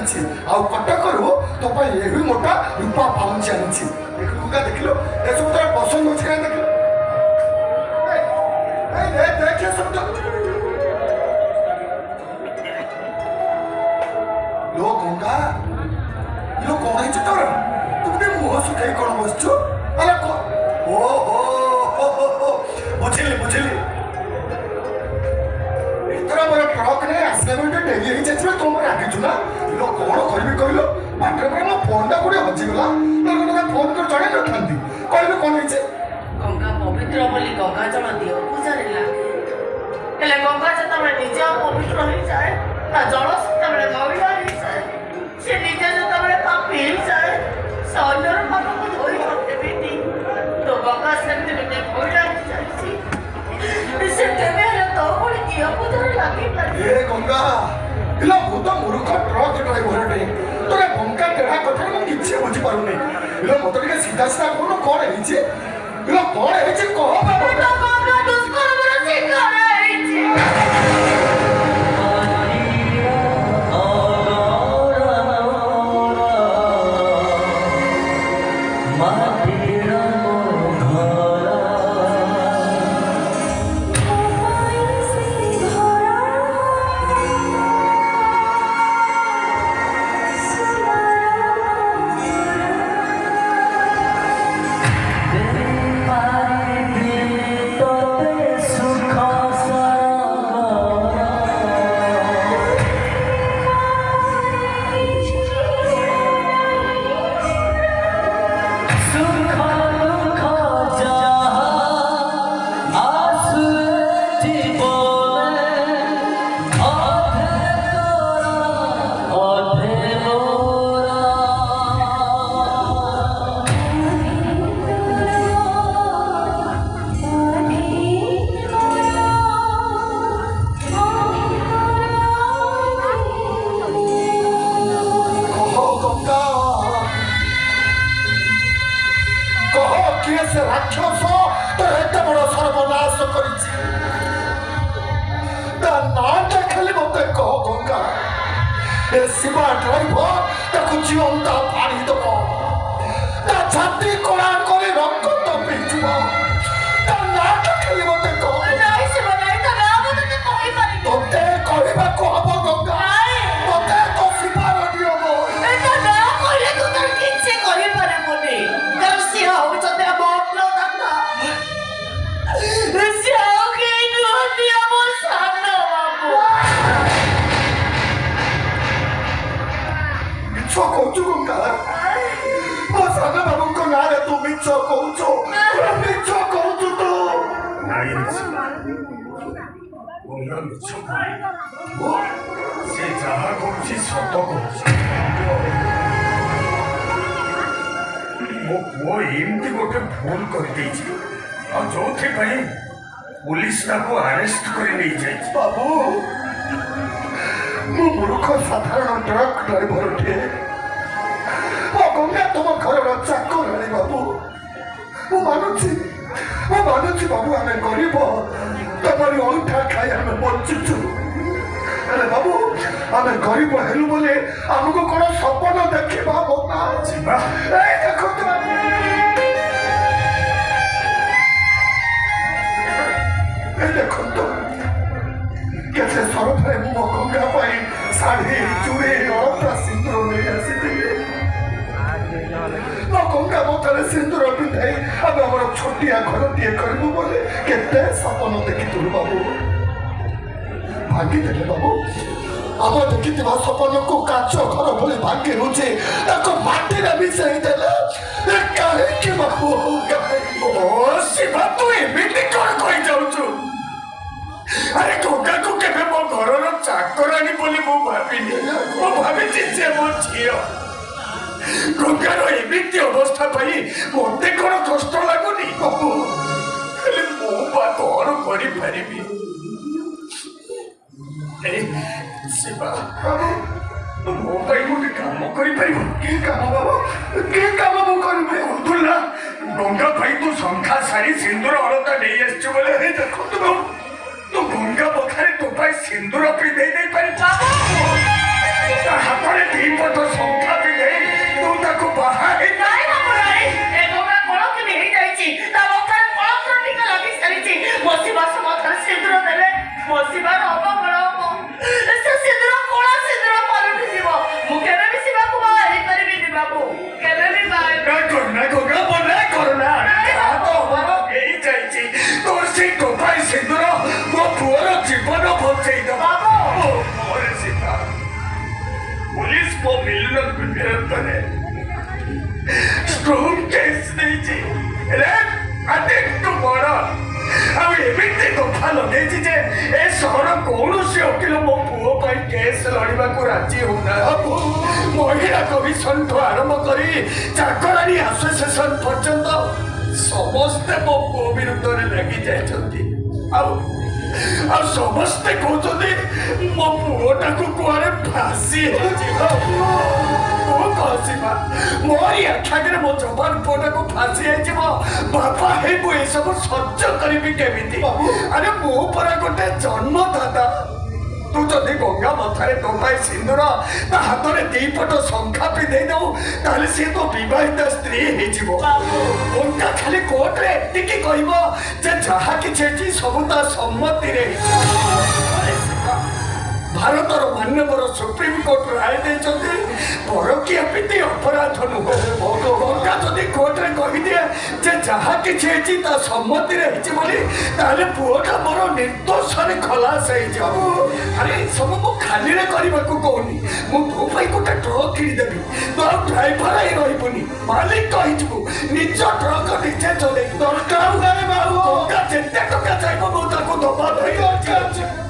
ଚାଲିଛି ଆଉ କଟକରୁ ତୋ ପାଇଁ ଏଭଳି ମୋଟା ରୂପା ପାଉନ୍ ଚାଲିଛି ଦେଖିଲୁକା ଦେଖିଲୁ ଏସବୁ ତୋର ପସନ୍ଦ ଅଛି କାହିଁ ଦେଖିଲୁ ଲୋ କଣ ହେଇଛୁ ତୋର ତୁ ଗୋଟେ ମୁହଁ ଶୁଖେଇ କଣ ବସିଛୁ ହେଲା ଓ ఇలా మొదటిగా సిద్ధాశ్రాపంలో కోడ ఇచ్చి ఇలా కోడ ఇచ్చి కోపం 씨발 드라이버 나그 지원 다 발이 더나 잔디 꼬란 꼬리 럭커 더 빌지 마나 나한테 클리버 될거 তুমি চ কৌছ তুমি চ কৌছ তো ନାଗିଛି ଅନ୍ୟ ମିଛ ସେ ଯାହା କରୁଛି ସତ କରୁଛି ମୋ ପୁଅ ଏମିତି ଗୋଟେ ଭୁଲ କରିଦେଇଛି ଆଉ ଯୋଉଥିପାଇଁ ପୋଲିସ ତାକୁ ଆରେଷ୍ଟ କରି ନେଇଯାଇଛି ବାବୁ ମୁଁ ମୂର୍ଖ ସାଧାରଣ ଟ୍ରକ୍ ଡ୍ରାଇଭରଟିଏ ମୋ Ganga Whatever attack, call your neighbor, boo. Mama, don't see. Mama, don't see, Babu, I'm a Goribo. Nobody will attack, I am a multitude. আরে বাবু আমি গরিব হেলু বলে আমাকে কোনো স্বপ্ন দেখি পাবো না এই দেখো এই দেখো তো কেসে সরফে মুখ গঙ্গা পাই শাড়ি চুড়ি অরপ্রাসী ଗୋଟିଏ ଘରଟିଏ କରିବୁ ବୋଲି କେତେ ସପନ ଦେଖିଥିଲୁ ବାବୁ ଭାଙ୍ଗିଦେଲେ ବାବୁ ଆମ ଦେଖିଥିବା ସପନକୁ କାଚ ଘର ଭଳି ଭାଙ୍ଗି ହେଉଛି ତାକୁ ମାଟିରେ ମିଶାଇ ଦେଲେ କାହିଁକି ବାବୁ ଶିବା ତୁ ଏମିତି କଣ କହିଯାଉଛୁ ଆରେ ଗଙ୍ଗାକୁ କେବେ ମୋ ଘରର ଚାକରାଣୀ ବୋଲି ମୁଁ ଭାବିନି ମୁଁ ଭାବିଛି ସେ ମୋ ଝିଅ ଗଙ୍ଗାର ଏମିତି ଅବସ୍ଥା ପାଇଁ ମୋତେ କ'ଣ କଷ୍ଟ ଲାଗୁନି ହେଲେ ମୁଁ ବା କ'ଣ କରିପାରିବି ଶିବା ମୋ ପାଇଁ ଗୋଟେ କାମ କରିପାରିବ କି କାମ ବାବୁ କି କାମ ମୁଁ କରିବି ଅବଦୁଲ୍ଲା ଗଙ୍ଗା ପାଇଁ ତୁ ଶଙ୍ଖା ସାରି ସିନ୍ଦୁର ଅଳତା ନେଇ ଆସିଛୁ ବୋଲେ ଦେଖନ୍ତୁ ତୁ ଗଙ୍ଗା ପଖାରେ ତୋ ପାଇଁ ସିନ୍ଦୁର ପିନ୍ଧେଇ ଦେଇପାରିବୁ ହାତରେ ଦୁଇ ପଟ ଶଙ୍ଖା ପିନ୍ଧ Cristo, mi luna, mi strong personality. Red and tomorrow. ଆଉ ଏମିତି କଥା ଲଗେଇଛି ଯେ ଏ ସହର କୌଣସି ଓକିଲ ମୋ ପୁଅ ପାଇଁ କେସ୍ ଲଢ଼ିବାକୁ ରାଜି ହେଉନାହାନ୍ତି ମହିଳା କମିଶନଠୁ ଆରମ୍ଭ କରି ଚାକରାଣୀ ଆସୋସିଏସନ ପର୍ଯ୍ୟନ୍ତ ସମସ୍ତେ ମୋ ପୁଅ ବିରୁଦ୍ଧରେ ଲାଗି ଯାଇଛନ୍ତି ଆଉ ଆଉ ସମସ୍ତେ କହୁଛନ୍ତି ମୋ ପୁଅଟାକୁ କୁଆଡ଼େ ଫାଶୀ ହେଇଯିବ ମୁଁ କସିବା ମୋରି ଆଖି ଆଗରେ ମୋ ଯବାନ ପୁଅଟାକୁ ଫାଶୀ ହେଇଯିବ ବାପା ହେଇ ମୁଁ ଏସବୁ ସହ୍ୟ କରିବି କେମିତି ଆରେ ମୁଁ ପରା ଗୋଟେ ଜନ୍ମଦାତା ତୁ ଯଦି ଗଙ୍ଗା ମଥାରେ ତୋ ପାଇଁ ସିନ୍ଦୁର ତା ହାତରେ ଦି ପଟ ଶଙ୍ଖା ପିନ୍ଧେଇ ଦବୁ ତାହେଲେ ସିଏ ତୋ ବିବାହିତ ସ୍ତ୍ରୀ ହେଇଯିବ ଓଲଟା ଖାଲି କୋର୍ଟରେ ଏତିକି କହିବ ଯେ ଯାହା କିଛି ହେଇଛି ସବୁ ତା ସମ୍ମତିରେ ହେଇଛି ଭାରତର ମାନ୍ୟବର ସୁପ୍ରିମକୋର୍ଟ ରାୟ ଦେଇଛନ୍ତି ପରକୀୟା ପ୍ରୀତି ଅପରାଧ ନୁହଁ ମକା ଯଦି କୋର୍ଟରେ କହିଦିଏ ଯେ ଯାହା କିଛି ହେଇଛି ତା ସମ୍ମତିରେ ହେଇଛି ବୋଲି ତାହେଲେ ପୁଅଟା ମୋର ନିର୍ଦ୍ଦୋଷରେ ଖଲାସ ହେଇଯିବ ଆରେ ଏସବୁ ମୁଁ ଖାଲିରେ କରିବାକୁ କହୁନି ମୁଁ ତୋ ପାଇଁ ଗୋଟେ ଟ୍ରକ୍ କିଣିଦେବି ତୋ ଡ୍ରାଇଭର ହେଇ ରହିବୁନି ମାଲିକ କହିଯିବୁ ନିଜ ଟ୍ରକ୍ ନିଜେ ଚଲେଇ ଦରକାର ଯେତେ ଟଙ୍କା ଚାହିଁବ ମୁଁ ତାକୁ ଦବା ପାଇଁ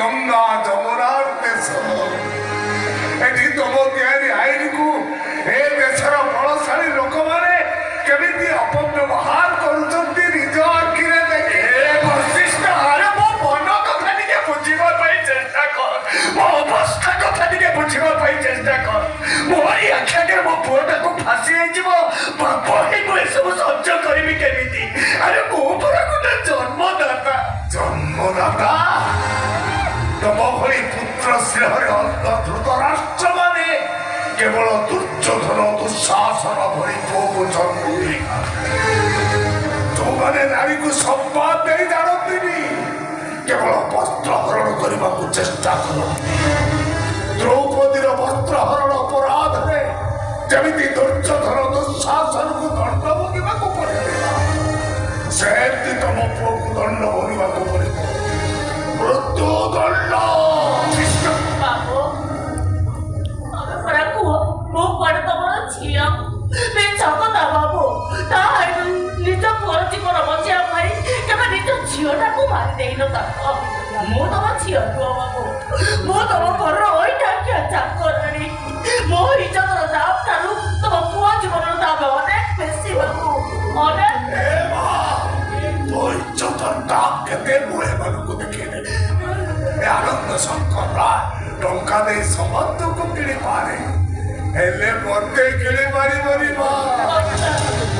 গঙ্গা যমুনার দেশ এটি তম ତିଆରି ଆଇନକୁ ଏ ଦେଶର ବଳଶାଳୀ ଲୋକମାନେ କେମିତି ଅପବ୍ୟବହାର କରୁଛନ୍ତି ନିଜ ଆଖିରେ ଦେଖି ବୈଶିଷ୍ଠ ଆରେ ମୋ ମନ କଥା ଟିକେ ବୁଝିବା ପାଇଁ ଚେଷ୍ଟା କର ମୋ ଅବସ୍ଥା କଥା ଟିକେ ବୁଝିବା ପାଇଁ ଚେଷ୍ଟା କର ମୋରି ଆଖି ଆଗରେ ମୋ ପୁଅଟାକୁ ଫାଶୀ ହେଇଯିବ ବାପ ହେଇ ମୁଁ ଏସବୁ ସହ୍ୟ କରିବି କେମିତି ଆରେ ମୁଁ ପରା ଗୋଟେ ଜନ୍ମଦାତା ଜନ୍ମଦାତା মহলি পুত্র স্নেহরে অন্ধ ধৃতরাষ্ট্র মানে কেবল দুর্যোধন দুঃশাসন ভরিপূর্ণ জন্মভূমি যৌবনে নারীকে সম্মান দেই জানন্তিনি কেবল বস্ত্র হরণ କରିବାକୁ চেষ্টা କର ଦ୍ରୌପଦୀର ବସ୍ତ୍ର ହରଣ ଅପରାଧରେ ଯେମିତି ଦୁର୍ଯ୍ୟୋଧନ ଦୁଃଶାସନକୁ ଦଣ୍ଡ ଭୋଗିବାକୁ ପଡ଼ିଥିଲା ସେମିତି ତମ ଜୀବନ ବଞ୍ଚେଇବା ପାଇଁ କେବେ ନିଜ ଝିଅଟାକୁ ମାରି ଦେଇନ ତାଙ୍କ ମୁଁ ତମ ଝିଅ ନୁହଁ ବାବୁ ମୁଁ ତମ ଘରର ଅଇଠାଖିଆ ଚାକରାଣୀ ମୋ ଇଜ୍ଜତର ଦାମ ଠାରୁ ତମ ପୁଅ ଜୀବନର ଦାମ ଅନେକ ବେଶୀ ବାବୁ ଅନେକ ତୋ ଇଜ୍ଜତର ଦାମ କେତେ ମୁଁ ଏମାନଙ୍କୁ ଦେଖେଇଲେ ଆନନ୍ଦ ଶଙ୍କର ଟଙ୍କା ଦେଇ ସମସ୍ତଙ୍କୁ କିଣିପାରେ ହେଲେ मरके गिली मारी मारी मां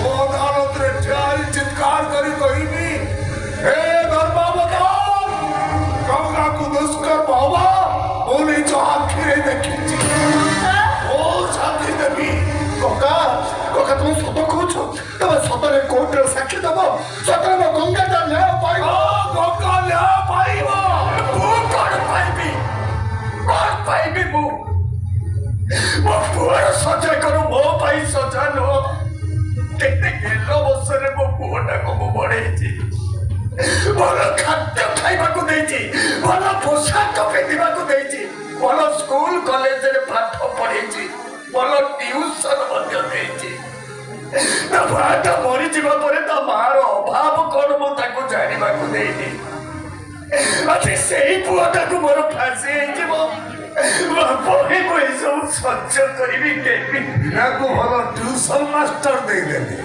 बहुत हालत रे ठियारी चित्कार करी कोई भी हे धर्मा बताओ गंगा को दुष्कर बाबा बोले जो आखिरे देखी ओ शांति देवी गंगा गंगा तुम सत कौच तब सतरे कोर्ट रे साक्षी दब सतरे में गंगा टा न्याय पाइबो गंगा न्याय पाइबो तू कौन पाइबी कौन पाइबी কুয়ার সজা করু মো পাই সজা নো কেতে গেল বসরে মো পুয়াটাকে মু বড়েছি ভাল খাদ্য খাইবাকু দেইছি ভাল পোশাক পিন্ধিবাকু দেইছি ভাল স্কুল কলেজরে পাঠ পড়েছি ভাল টিউশন মধ্য দেইছি ତା ମାଟା ମରିଯିବା ପରେ ତା ମାର ଅଭାବ କଣ ମୁଁ ତାକୁ ଜାଣିବାକୁ ଦେଇନି ଆଜି ସେଇ ପୁଅଟାକୁ ମୋର ଫାଶୀ ହେଇଯିବ বই বই সব ভালো টিউশন মাস্টার দেইদেলে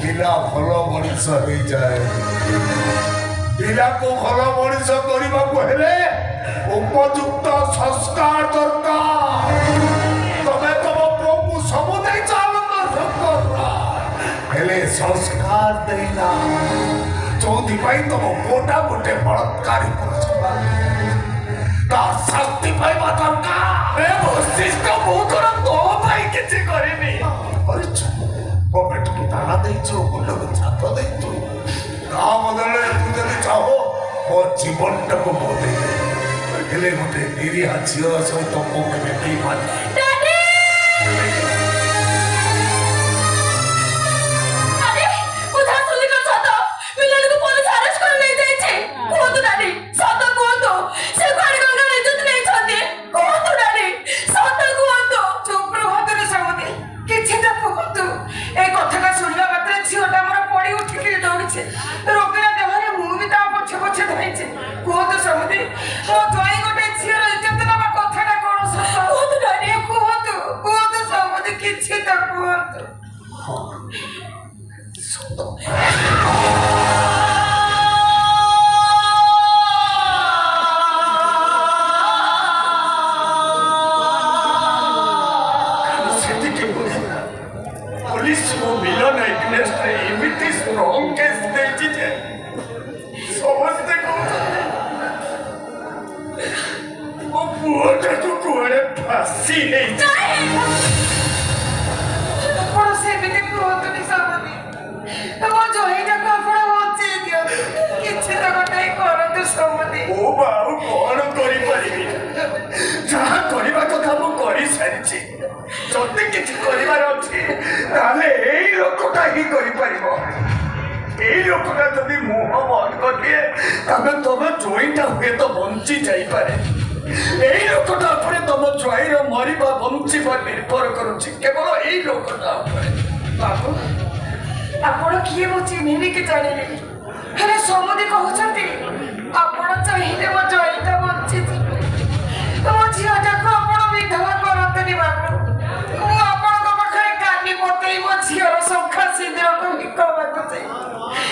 ପିଲା ଭଲ ମଣିଷ ପିଲାକୁ ଭଲ ମଣିଷ କରିବାକୁ ହେଲେ ଉପଯୁକ୍ତ ସଂସ୍କାର ଦରକାର ছেলে সংস্কার দেইলা চৌদিপাই তম মোটা মোটে বলৎকারী পুরুষ তার শাস্তি পাইবা দরকার বৈশিষ্ট্য ମୁଁ ତୋର ତୋ ପାଇଁ କିଛି କରିନି କରିଛୁ ପକେଟକୁ ତାଲା ଦେଇଛୁ ମୁଣ୍ଡକୁ ଛାତ ଦେଇଛୁ ତା ବଦଳରେ ତୁ ଯଦି ଚାହୁ ମୋ ଜୀବନଟାକୁ ମୁଁ ଦେଇ ହେଲେ ଗୋଟେ ନିରୀହା ଝିଅ ସହିତ ମୁଁ କେବେ ଦେଇପାରିନି villain against him with a strong case they did it. So what they go to O puta do cuore paciente. Por sempre tem pronto nem sabe. Eu vou jogar já com a হচ্ছে দিও কিছু তো গোটাই করন্তু সমতে ও বাউ কোন করি পারিবি যাহা করিবা কথা মু করি সারিছি যদি কিছু করিবার আছে তাহলে হি ହିଁ କରିପାରିବ এই লোকটা যদি মুহ বন্ধ করিয়ে তাহলে তোমার জয়টা হুয়েত বঞ্চি যাইপারে এই লোকটা উপরে তোম জয়ীর মরিবা বা নির্ভর করুছি কেবল এই লোকটা উপরে বাবু ଆପଣ କିଏ ମୁଁ ଚିହ୍ନିକି ଜାଣିଲି ହେଲେ ସମୁଦି କହୁଛନ୍ତି ଆପଣ ଚାହିଁଲେ ମୋ ଜୟିତା ବଞ୍ଚିଯିବେ ମୋ আপনার ଆପଣ করতে କରନ୍ତନି ବାବୁ they want to hear some cussing, they We go and go like this.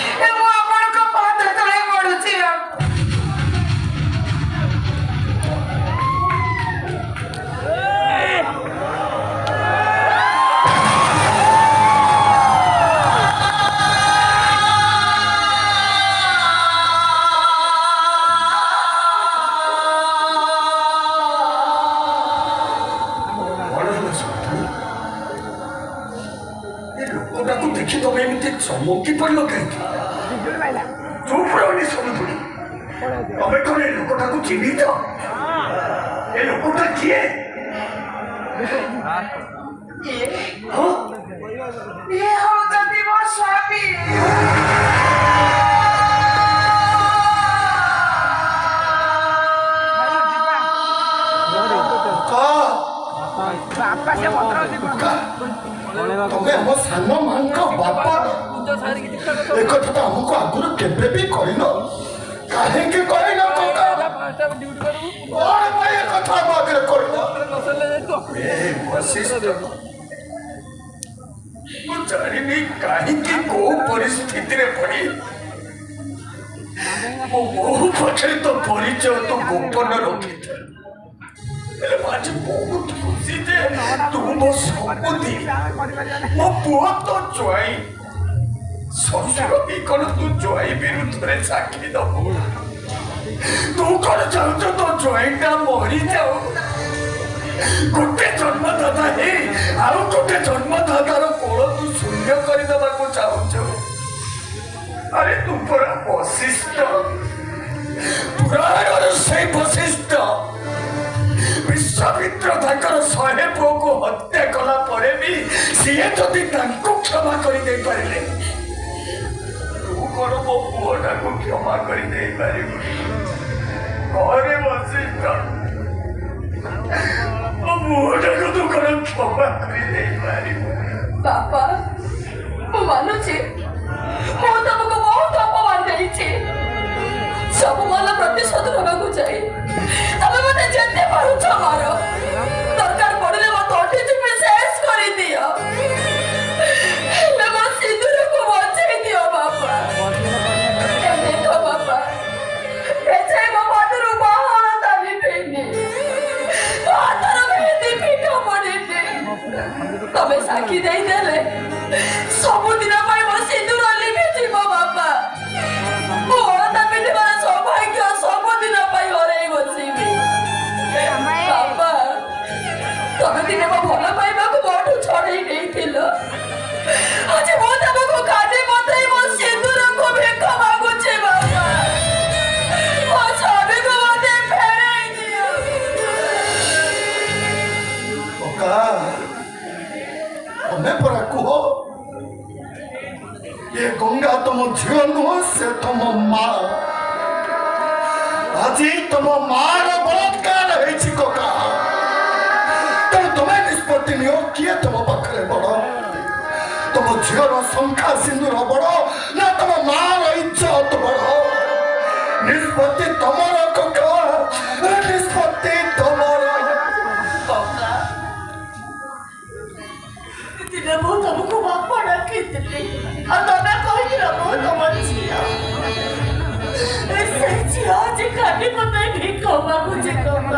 ତମେ ମୋ ସାଙ୍ଗମାନଙ୍କ ବାପା ଏ ତ ଆମକୁ ଆଗରୁ କେବେ ବି କହିନ କାହିଁକି କହିନ କଣ ପାଇଁ ଏ କଥା ଆମ ଆଗରେ କହିଲ ମୁଁ ଜାଣିନି କାହିଁକି କୋଉ ପରିସ୍ଥିତିରେ ପଡ଼ି ମୋ ବହୁ ପଛରେ ତୋ ପରିଚୟ ତୁ ଗୋପନ ରଖିଥାଏ आज बहुत खुशी थे तुम वो संपत्ति वो बहुत तो ज्वाई শ্বশুর কি কোনো তু জয় বিরুদ্ধে সাক্ষী দেব তু কোন চাহুছ তো জয়টা মরি যাও গোটে জন্মদাতা হে আউ গোটে জন্মদাতার কোল তু শূন্য করে দেবাকু চাহুছ আরে তু পুরা বশিষ্ঠ পুরাণর সেই বশিষ্ঠ ବିଶ୍ୱାମିତ୍ର ତାଙ୍କର ଶହେ ପୁଅକୁ ହତ୍ୟା କଲା ପରେ ବି ସିଏ ଯଦି ତାଙ୍କୁ କ୍ଷମା କରିଦେଇ ପାରିଲେ ତୁ କ'ଣ ମୋ ପୁଅଟାକୁ କ୍ଷମା କରିଦେଇ ପାରିବୁ ଘରେ ବସିଛ ମୋ ପୁଅଟାକୁ ତୁ କ'ଣ କ୍ଷମା କରିଦେଇ ପାରିବୁ ବାପା ମୁଁ ମାନୁଛି ମୁଁ ତମକୁ ବହୁତ ଅପମାନ ଦେଇଛି ସବୁ ଭଲ ପ୍ରତିଶୋଧ ନେବାକୁ ଯାଇ ତମେ 我就不唱了。ছিল সে তোম মা আজি তোম মার বলাৎকার হয়েছি কোকা তেমন তুমি নিষ্পত্তি নিও কিয়ে তোম পাখে বড় তোম ঝিওর সংখ্যা সিন্দুর বড় না তোম মার ইজ্জত বড় নিষ্পত্তি তোমার কোকা নিষ্পত্তি তোমার ডাকিতে আর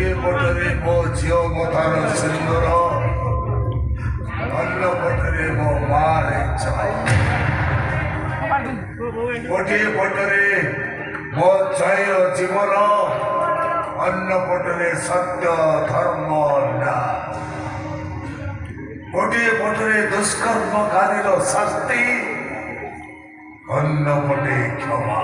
ଗୋଟିଏ ପଟରେ ମୋ ଝିଅ ମଥାର ସୁନ୍ଦର ଅନ୍ୟ ପଟରେ ମୋ ମାଆ ଇଚ୍ଛା ଗୋଟିଏ ପଟରେ ମୋ ଛାଇର ଜୀବନ ଅନ୍ୟ ପଟରେ ସତ୍ୟ ଧର୍ମ ନା ଗୋଟିଏ ପଟରେ ଦୁଷ୍କର୍ମକାରୀର ଶାସ୍ତି ଅନ୍ୟ ପଟେ କ୍ଷମା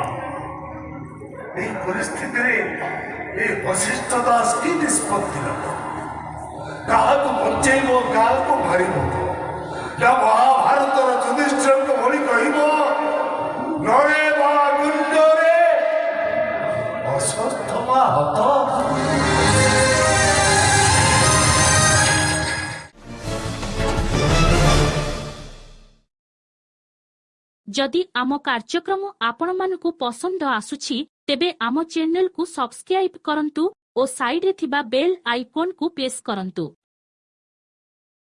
ଏହି ପରିସ୍ଥିତିରେ এই ବଶିଷ୍ଠ ଦାସ କି ନିଷ୍ପତ୍ତି ନେବ କାହାକୁ ବଞ୍ଚେଇବ କାହାକୁ ମାରିବ ନା ମହାଭାରତର ଯୁଧିଷ୍ଠିରଙ୍କ ଭଳି କହିବ ନରେ ବା ଗୁଣ୍ଡରେ ଅସ୍ୱସ୍ଥ ମା ହତ ଯଦି ଆମ କାର୍ଯ୍ୟକ୍ରମ ଆପଣମାନଙ୍କୁ ପସନ୍ଦ ଆସୁଛି তেবে আম চ্যানেল সবসক্রাইব করতু ও সাইডে বেল আইকন কু প্রেস করতু